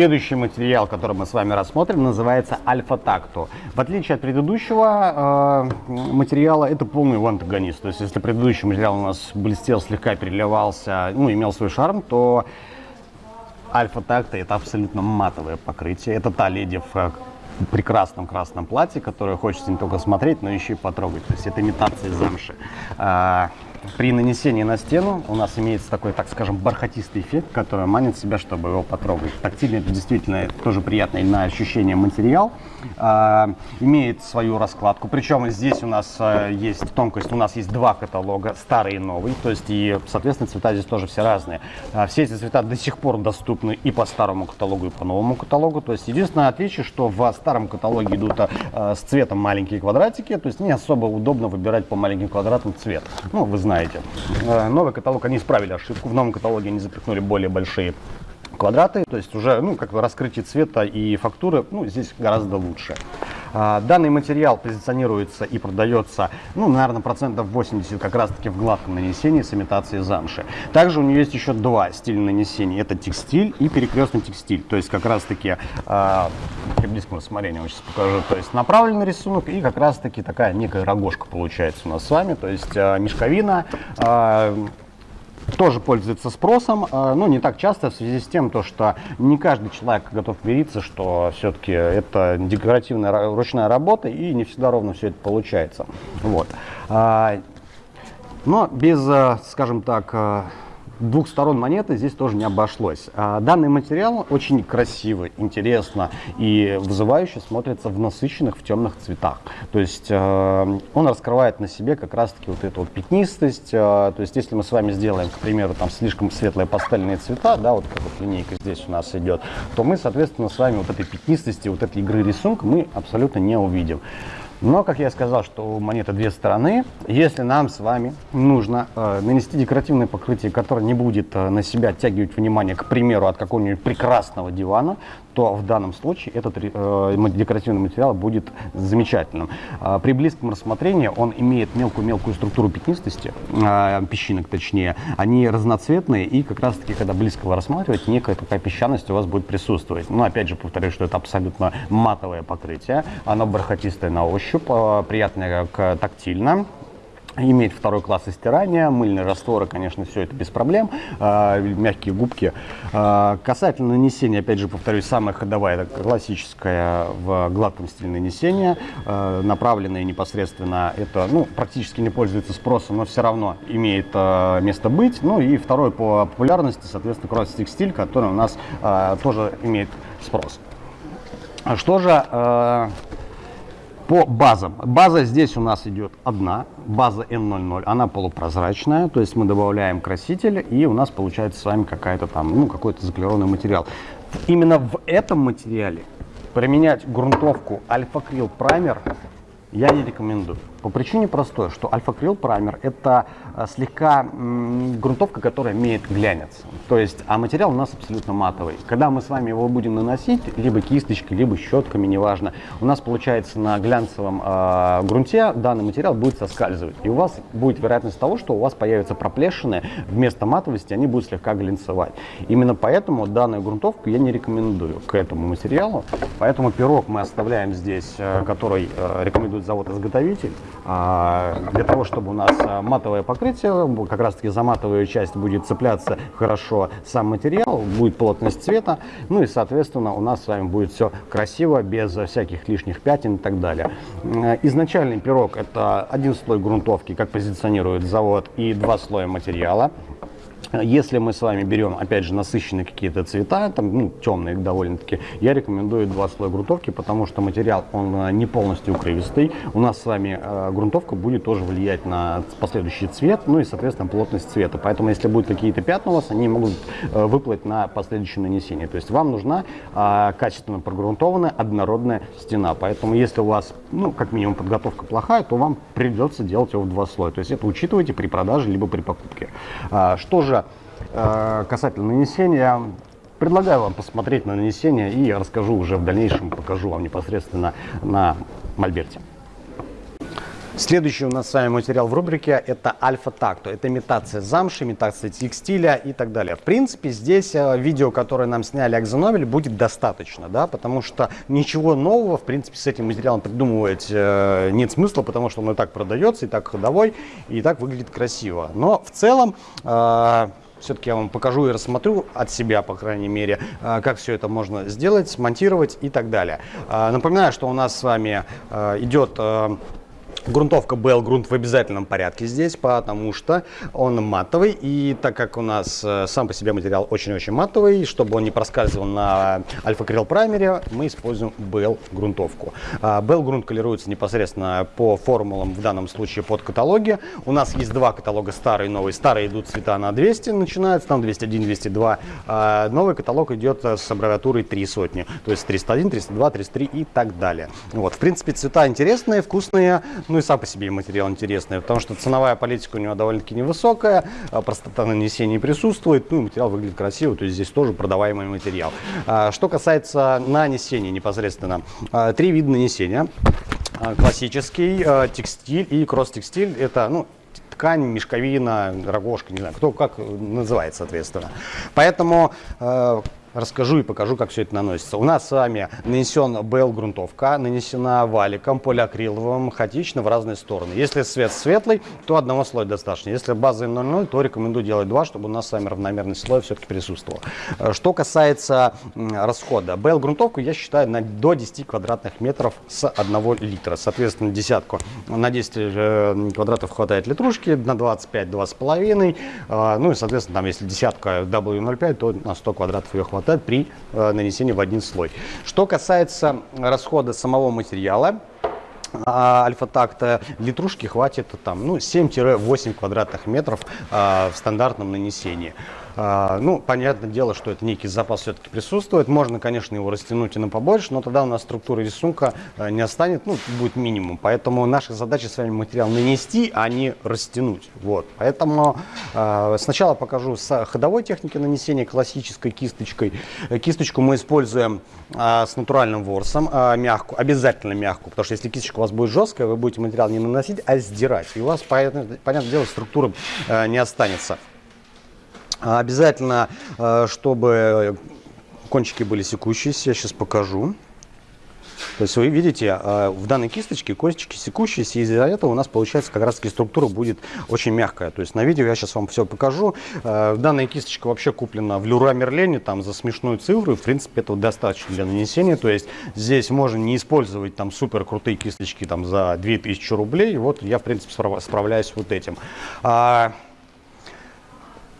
Следующий материал, который мы с вами рассмотрим, называется альфа-такту. В отличие от предыдущего э, материала, это полный его антагонист. То есть, если предыдущий материал у нас блестел, слегка переливался, ну, имел свой шарм, то альфа-такта это абсолютно матовое покрытие. Это та леди в э, прекрасном красном платье, которое хочется не только смотреть, но еще и потрогать. То есть это имитация замши. При нанесении на стену у нас имеется такой, так скажем, бархатистый эффект, который манит себя, чтобы его потрогать. Тактильно это действительно тоже приятный на ощущение материал. А, имеет свою раскладку. Причем здесь у нас а, есть тонкость, у нас есть два каталога, старый и новый. То есть и, соответственно, цвета здесь тоже все разные. А, все эти цвета до сих пор доступны и по старому каталогу, и по новому каталогу. То есть единственное отличие, что в старом каталоге идут а, с цветом маленькие квадратики. То есть не особо удобно выбирать по маленьким квадратам цвет. Ну, вы знаете знаете. Э, новый каталог, они исправили ошибку. В новом каталоге они запихнули более большие квадраты, то есть уже ну, как раскрытие цвета и фактуры ну, здесь гораздо лучше. А, данный материал позиционируется и продается, ну, наверное, процентов 80 как раз-таки в гладком нанесении с имитацией замши. Также у нее есть еще два стиля нанесения. Это текстиль и перекрестный текстиль. То есть как раз-таки, а, при близком рассмотрении сейчас покажу, то есть направленный рисунок и как раз-таки такая некая рогожка получается у нас с вами. То есть а, мешковина, тоже пользуется спросом, а, но не так часто в связи с тем, то, что не каждый человек готов мириться, что все-таки это декоративная ручная работа и не всегда ровно все это получается. Вот. А, но без, а, скажем так, двух сторон монеты здесь тоже не обошлось. А, данный материал очень красиво, интересно и вызывающе смотрится в насыщенных, в темных цветах. То есть э, он раскрывает на себе как раз-таки вот эту вот пятнистость. Э, то есть если мы с вами сделаем, к примеру, там слишком светлые пастельные цвета, да, вот как вот линейка здесь у нас идет, то мы, соответственно, с вами вот этой пятнистости, вот этой игры рисунка мы абсолютно не увидим. Но, как я сказал, что у монеты две стороны. Если нам с вами нужно э, нанести декоративное покрытие, которое не будет э, на себя оттягивать внимание, к примеру, от какого-нибудь прекрасного дивана, то в данном случае этот э, декоративный материал будет замечательным. Э, при близком рассмотрении он имеет мелкую-мелкую структуру пятнистости, э, песчинок точнее. Они разноцветные и как раз-таки, когда близко вы рассматриваете, некая такая песчаность у вас будет присутствовать. Но опять же повторюсь, что это абсолютно матовое покрытие. Оно бархатистое на ощупь, э, приятное как тактильно иметь второй класс стирания, мыльные растворы, конечно, все это без проблем, э, мягкие губки. Э, касательно нанесения, опять же, повторюсь, самая ходовая, это классическая в гладком стиле нанесения, э, направленная непосредственно, это, ну, практически не пользуется спросом, но все равно имеет э, место быть. Ну и второй по популярности, соответственно, кросс-текстиль, который у нас э, тоже имеет спрос. Что же э, по базам. База здесь у нас идет одна, база N00, она полупрозрачная, то есть мы добавляем краситель, и у нас получается с вами какая-то там, ну, какой-то заклированный материал. Именно в этом материале применять грунтовку альфа-крил праймер я не рекомендую. По причине простой, что альфа-крил праймер это э, слегка грунтовка, которая имеет глянец. То есть, а материал у нас абсолютно матовый. Когда мы с вами его будем наносить, либо кисточкой, либо щетками, неважно, у нас получается на глянцевом э, грунте данный материал будет соскальзывать. И у вас будет вероятность того, что у вас появятся проплешины, вместо матовости они будут слегка глянцевать. Именно поэтому данную грунтовку я не рекомендую к этому материалу. Поэтому пирог мы оставляем здесь, э, который э, рекомендует завод-изготовитель. А, для того, чтобы у нас а, матовое покрытие, как раз таки за матовую часть будет цепляться хорошо сам материал, будет плотность цвета, ну и, соответственно, у нас с вами будет все красиво, без всяких лишних пятен и так далее. Изначальный пирог это один слой грунтовки, как позиционирует завод, и два слоя материала. Если мы с вами берем, опять же, насыщенные какие-то цвета, там, ну, темные довольно-таки, я рекомендую два слоя грунтовки, потому что материал, он э, не полностью укрывистый. У нас с вами э, грунтовка будет тоже влиять на последующий цвет, ну и, соответственно, плотность цвета. Поэтому, если будут какие-то пятна у вас, они могут э, выплыть на последующее нанесение. То есть вам нужна э, качественно прогрунтованная однородная стена. Поэтому, если у вас, ну, как минимум, подготовка плохая, то вам придется делать его в два слоя. То есть это учитывайте при продаже либо при покупке. А, что же касательно нанесения, предлагаю вам посмотреть на нанесение и расскажу уже в дальнейшем, покажу вам непосредственно на мольберте. Следующий у нас с вами материал в рубрике это альфа-такто. Это имитация замши, имитация текстиля и так далее. В принципе, здесь э, видео, которое нам сняли Акзонобель, будет достаточно, да, потому что ничего нового, в принципе, с этим материалом придумывать э, нет смысла, потому что он и так продается, и так ходовой, и так выглядит красиво. Но в целом... Э, все-таки я вам покажу и рассмотрю от себя, по крайней мере, э, как все это можно сделать, смонтировать и так далее. Э, напоминаю, что у нас с вами идет Грунтовка BL грунт в обязательном порядке здесь, потому что он матовый. И так как у нас э, сам по себе материал очень-очень матовый, чтобы он не проскальзывал на альфа крил праймере, мы используем BL грунтовку. BL грунт колируется непосредственно по формулам, в данном случае под каталоги. У нас есть два каталога, старый и новый. Старые идут цвета на 200, начинается там 201, 202. А новый каталог идет с аббревиатурой 3 сотни, то есть 301, 302, 303 и так далее. Вот, в принципе, цвета интересные, вкусные, ну и сам по себе материал интересный, потому что ценовая политика у него довольно-таки невысокая, а простота нанесения присутствует, ну и материал выглядит красиво, то есть здесь тоже продаваемый материал. А, что касается нанесения непосредственно, а, три вида нанесения. Классический, текстиль и кросс-текстиль, это ну, ткань, мешковина, рогожка, не знаю, кто как называет, соответственно. Поэтому расскажу и покажу, как все это наносится. У нас с вами нанесен БЛ-грунтовка, нанесена валиком, полиакриловым, хаотично в разные стороны. Если цвет светлый, то одного слоя достаточно. Если база 0,0, то рекомендую делать два, чтобы у нас с вами равномерный слой все-таки присутствовал. Э, что касается расхода, БЛ-грунтовку я считаю на, до 10 квадратных метров с 1 литра. Соответственно, десятку на 10 э, квадратов хватает литрушки, на 25 2,5. Э, ну и, соответственно, там, если десятка W05, то на 100 квадратов ее хватает хватает при э, нанесении в один слой. Что касается расхода самого материала, а альфа-такта литрушки хватит там, ну, 7-8 квадратных метров а, в стандартном нанесении. А, ну, понятное дело, что это некий запас все-таки присутствует. Можно, конечно, его растянуть и на побольше, но тогда у нас структура рисунка а, не останет, ну, будет минимум. Поэтому наша задача с вами материал нанести, а не растянуть. Вот. Поэтому э, сначала покажу с ходовой техники нанесения классической кисточкой. Кисточку мы используем э, с натуральным ворсом, э, мягкую, обязательно мягкую, потому что если кисточка у вас будет жесткая, вы будете материал не наносить, а сдирать. И у вас, понятное дело, структура э, не останется. А обязательно, э, чтобы кончики были секущиеся, я сейчас покажу. То есть вы видите, э, в данной кисточке кончики секущиеся, и из-за этого у нас получается как раз таки структура будет очень мягкая. То есть на видео я сейчас вам все покажу. Э, данная кисточка вообще куплена в Люра Мерлене, там за смешную цифру, в принципе этого достаточно для нанесения. То есть здесь можно не использовать там супер крутые кисточки там за 2000 рублей. Вот я в принципе справляюсь вот этим.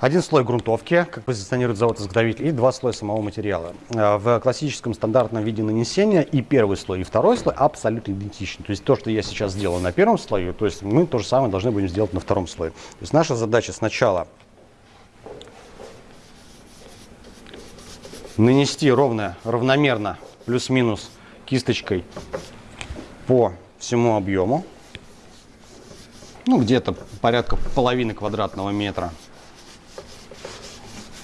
Один слой грунтовки, как позиционирует завод-изготовитель, и два слоя самого материала. Э, в классическом стандартном виде нанесения и первый слой, и второй слой абсолютно идентичны. То есть то, что я сейчас сделал на первом слое, то есть мы то же самое должны будем сделать на втором слое. То есть наша задача сначала нанести ровно, равномерно, плюс-минус кисточкой по всему объему. Ну, где-то порядка половины квадратного метра.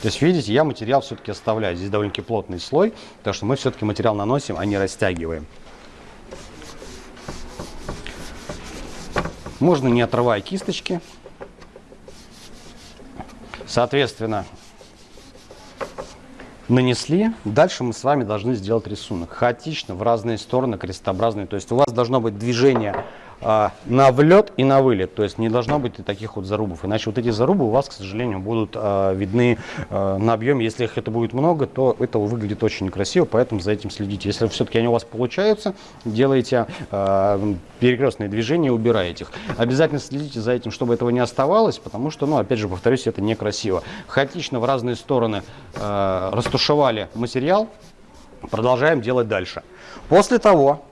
То есть, видите, я материал все-таки оставляю. Здесь довольно-таки плотный слой, потому что мы все-таки материал наносим, а не растягиваем. Можно не отрывая кисточки. Соответственно, нанесли. Дальше мы с вами должны сделать рисунок. Хаотично, в разные стороны, крестообразные. То есть у вас должно быть движение на влет и на вылет. То есть не должно быть таких вот зарубов. Иначе вот эти зарубы у вас, к сожалению, будут а, видны а, на объеме. Если их это будет много, то это выглядит очень некрасиво, поэтому за этим следите. Если все-таки они у вас получаются, делайте перекрестные движения и убираете их. Обязательно следите за этим, чтобы этого не оставалось, потому что, ну, опять же, повторюсь, это некрасиво. Хаотично в разные стороны растушевали материал, продолжаем делать дальше. После того,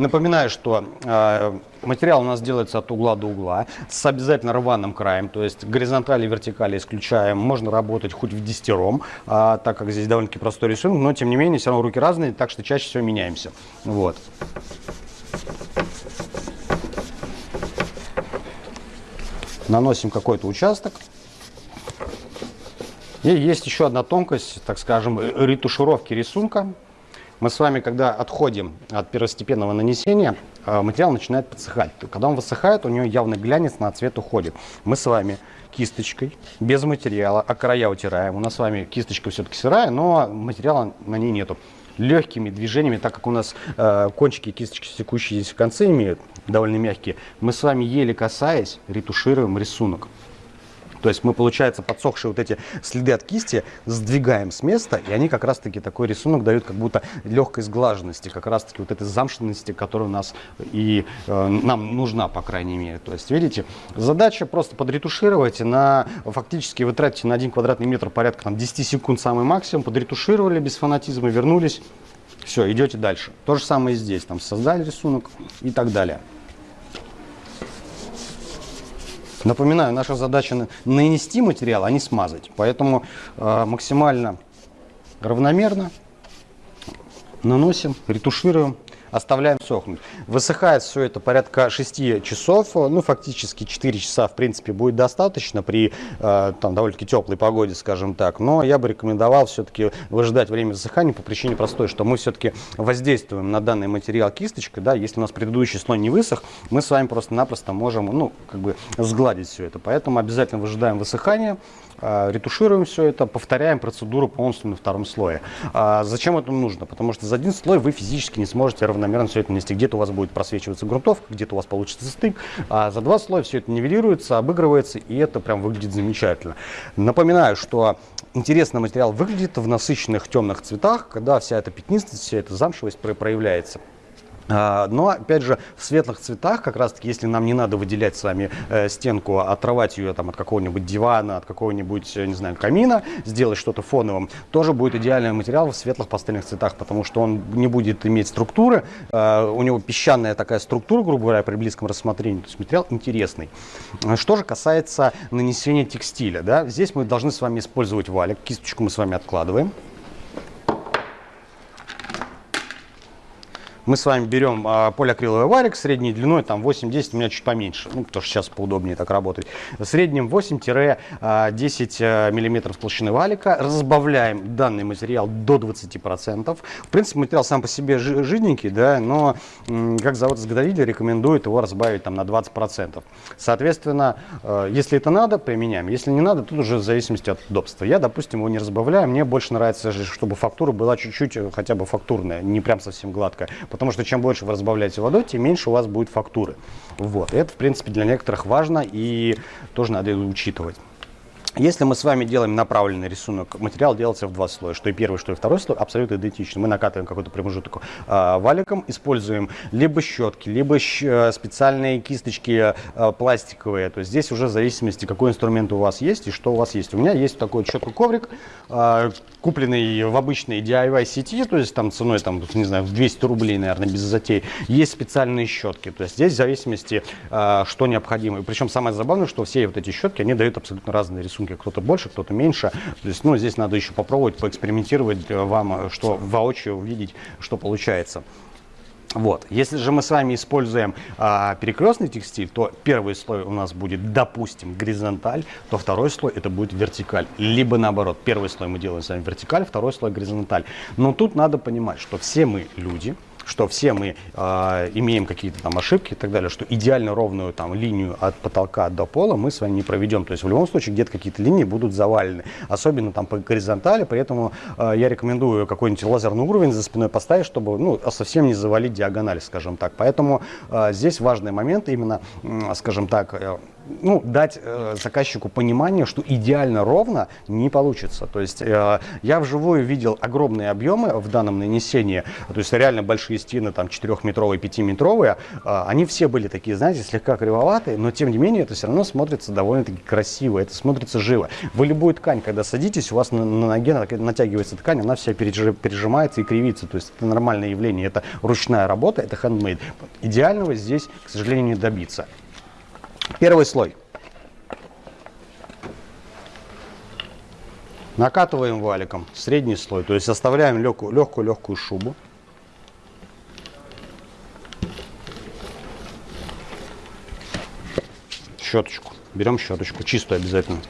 Напоминаю, что э, материал у нас делается от угла до угла с обязательно рваным краем, то есть горизонтали и вертикали исключаем. Можно работать хоть в десятером, э, так как здесь довольно-таки простой рисунок, но тем не менее все равно руки разные, так что чаще всего меняемся. Вот. Наносим какой-то участок. И есть еще одна тонкость, так скажем, ретушировки рисунка. Мы с вами, когда отходим от первостепенного нанесения, э, материал начинает подсыхать. Когда он высыхает, у него явный глянец на цвет уходит. Мы с вами кисточкой, без материала, а края утираем. У нас с вами кисточка все-таки сырая, но материала на ней нету. Легкими движениями, так как у нас э, кончики кисточки секущие здесь в конце имеют, довольно мягкие, мы с вами еле касаясь ретушируем рисунок. То есть мы, получается, подсохшие вот эти следы от кисти сдвигаем с места, и они как раз-таки такой рисунок дают как будто легкой сглаженности, как раз-таки вот этой замшенности, которая у нас и э, нам нужна, по крайней мере. То есть, видите, задача просто подретушировать на, фактически вы тратите на один квадратный метр порядка там, 10 секунд самый максимум, подретушировали без фанатизма, вернулись, все, идете дальше. То же самое и здесь, там создали рисунок и так далее. Напоминаю, наша задача нанести материал, а не смазать. Поэтому э, максимально равномерно наносим, ретушируем оставляем сохнуть. Высыхает все это порядка 6 часов, ну фактически 4 часа в принципе будет достаточно при э, там довольно-таки теплой погоде, скажем так. Но я бы рекомендовал все-таки выжидать время высыхания по причине простой, что мы все-таки воздействуем на данный материал кисточкой, да, если у нас предыдущий слой не высох, мы с вами просто-напросто можем, ну, как бы сгладить все это. Поэтому обязательно выжидаем высыхания, а, ретушируем все это, повторяем процедуру полностью на втором слое. А зачем это нужно? Потому что за один слой вы физически не сможете равномерно все это нести. Где-то у вас будет просвечиваться грунтовка, где-то у вас получится стык, а за два слоя все это нивелируется, обыгрывается, и это прям выглядит замечательно. Напоминаю, что интересный материал выглядит в насыщенных темных цветах, когда вся эта пятнистость, вся эта замшевость проявляется. А, но, опять же, в светлых цветах, как раз таки, если нам не надо выделять с вами э, стенку, отрывать ее там, от какого-нибудь дивана, от какого-нибудь, не знаю, камина, сделать что-то фоновым, тоже будет идеальный материал в светлых пастельных цветах, потому что он не будет иметь структуры, э, у него песчаная такая структура, грубо говоря, при близком рассмотрении, то есть материал интересный. Что же касается нанесения текстиля, да, здесь мы должны с вами использовать валик, кисточку мы с вами откладываем. Мы с вами берем а, полиакриловый варик средней длиной, там 8-10, у меня чуть поменьше, ну, потому что сейчас поудобнее так работать. В среднем 8-10 а, э, миллиметров толщины валика. Разбавляем данный материал до 20%. В принципе, материал сам по себе жиденький, да, но как завод-изготовитель рекомендует его разбавить там на 20%. Соответственно, э, если это надо, применяем. Если не надо, тут уже в зависимости от удобства. Я, допустим, его не разбавляю. Мне больше нравится, чтобы фактура была чуть-чуть э, хотя бы фактурная, не прям совсем гладкая. Потому что чем больше вы разбавляете водой, тем меньше у вас будет фактуры. Вот. Это, в принципе, для некоторых важно и тоже надо учитывать. Если мы с вами делаем направленный рисунок, материал делается в два слоя, что и первый, что и второй слой абсолютно идентичны. Мы накатываем какой-то промежуток э, валиком, используем либо щетки, либо э, специальные кисточки э, пластиковые. То есть здесь уже в зависимости, какой инструмент у вас есть и что у вас есть. У меня есть такой щетка-коврик, э, купленный в обычной DIY сети, то есть там ценой, там, не знаю, в 200 рублей, наверное, без затей. Есть специальные щетки. То есть здесь в зависимости, э, что необходимо. Причем самое забавное, что все вот эти щетки, они дают абсолютно разные рисунки рисунке кто-то больше, кто-то меньше. То есть, ну, здесь надо еще попробовать, поэкспериментировать э, вам, э, что воочию увидеть, что получается. Вот. Если же мы с вами используем а, перекрестный текстиль, то первый слой у нас будет, допустим, горизонталь, то второй слой это будет вертикаль. Либо наоборот, первый слой мы делаем с вами вертикаль, второй слой горизонталь. Но тут надо понимать, что все мы люди, что все мы э, имеем какие-то там ошибки и так далее, что идеально ровную там линию от потолка до пола мы с вами не проведем. То есть в любом случае где-то какие-то линии будут завалены, особенно там по горизонтали, поэтому э, я рекомендую какой-нибудь лазерный уровень за спиной поставить, чтобы ну, совсем не завалить диагональ, скажем так. Поэтому э, здесь важный момент именно, э, скажем так, э, ну, дать э, заказчику понимание, что идеально ровно не получится. То есть э, я вживую видел огромные объемы в данном нанесении, то есть реально большие стены, там 4-метровые, 5-метровые, э, они все были такие, знаете, слегка кривоватые, но тем не менее это все равно смотрится довольно-таки красиво, это смотрится живо. Вы любую ткань, когда садитесь, у вас на, на ноге натягивается ткань, она вся пережимается и кривится, то есть это нормальное явление, это ручная работа, это handmade. Идеального здесь, к сожалению, не добиться. Первый слой. Накатываем валиком средний слой, то есть оставляем легкую-легкую шубу. Щеточку. Берем щеточку, чистую обязательно.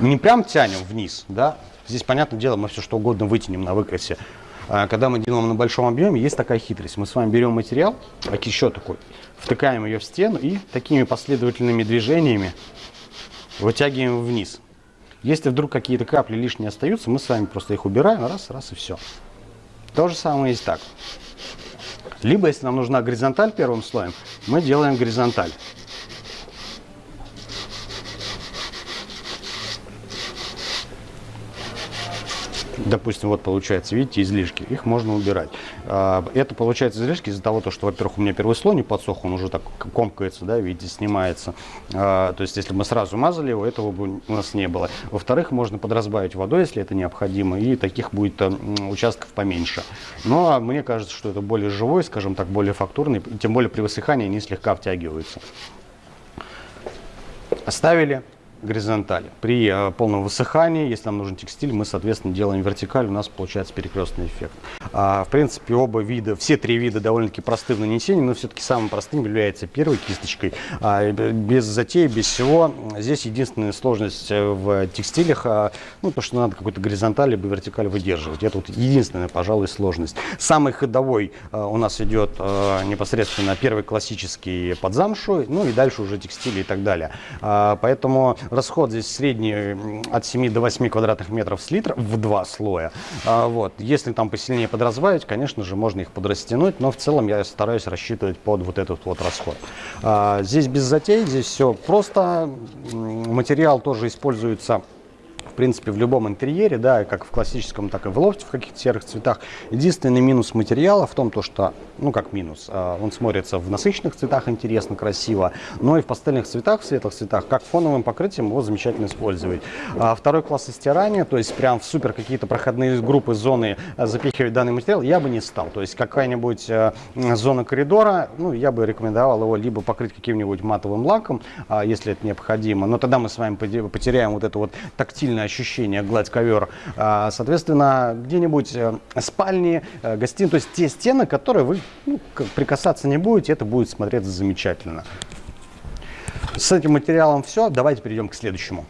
Не прям тянем вниз, да. Здесь, понятное дело, мы все что угодно вытянем на выкрасе. А, когда мы делаем на большом объеме, есть такая хитрость. Мы с вами берем материал, еще такой, втыкаем ее в стену и такими последовательными движениями вытягиваем вниз. Если вдруг какие-то капли лишние остаются, мы с вами просто их убираем, раз, раз и все. То же самое есть так. Либо, если нам нужна горизонталь первым слоем, мы делаем горизонталь. Допустим, вот получается, видите, излишки, их можно убирать. А, это получается излишки из-за того, что, во-первых, у меня первый слой не подсох, он уже так комкается, да, видите, снимается. А, то есть, если мы сразу мазали его, этого бы у нас не было. Во-вторых, можно подразбавить водой, если это необходимо, и таких будет э, участков поменьше. Но мне кажется, что это более живой, скажем так, более фактурный, тем более при высыхании они слегка втягиваются. Оставили горизонтали. При э, полном высыхании, если нам нужен текстиль, мы, соответственно, делаем вертикаль, у нас получается перекрестный эффект. А, в принципе, оба вида, все три вида довольно-таки просты в нанесении, но все-таки самым простым является первой кисточкой. А, без затей, без всего. Здесь единственная сложность э, в текстилях, а, ну, то, что надо какой-то горизонталь либо вертикаль выдерживать. Это вот единственная, пожалуй, сложность. Самый ходовой а, у нас идет а, непосредственно первый классический под замшу, ну и дальше уже текстили и так далее. Поэтому Расход здесь средний от 7 до 8 квадратных метров с литра в два слоя. Вот. Если там посильнее подразбавить, конечно же, можно их подрастянуть, но в целом я стараюсь рассчитывать под вот этот вот расход. А, здесь без затей, здесь все просто. Материал тоже используется принципе, в любом интерьере, да, как в классическом, так и в лофте в каких-то серых цветах. Единственный минус материала в том, то, что, ну как минус, а, он смотрится в насыщенных цветах интересно, красиво, но и в пастельных цветах, в светлых цветах, как фоновым покрытием его замечательно использовать. А второй класс стирания, то есть прям в супер какие-то проходные группы, зоны а, запихивать данный материал, я бы не стал. То есть какая-нибудь зона коридора, ну, я бы рекомендовал его либо покрыть каким-нибудь матовым лаком, если это необходимо, но тогда мы с вами потеряем вот это вот тактильное ощущение гладь ковер. А, соответственно, где-нибудь э, спальни, э, гостиные, то есть те стены, которые вы ну, прикасаться не будете, это будет смотреться замечательно. С этим материалом все. Давайте перейдем к следующему.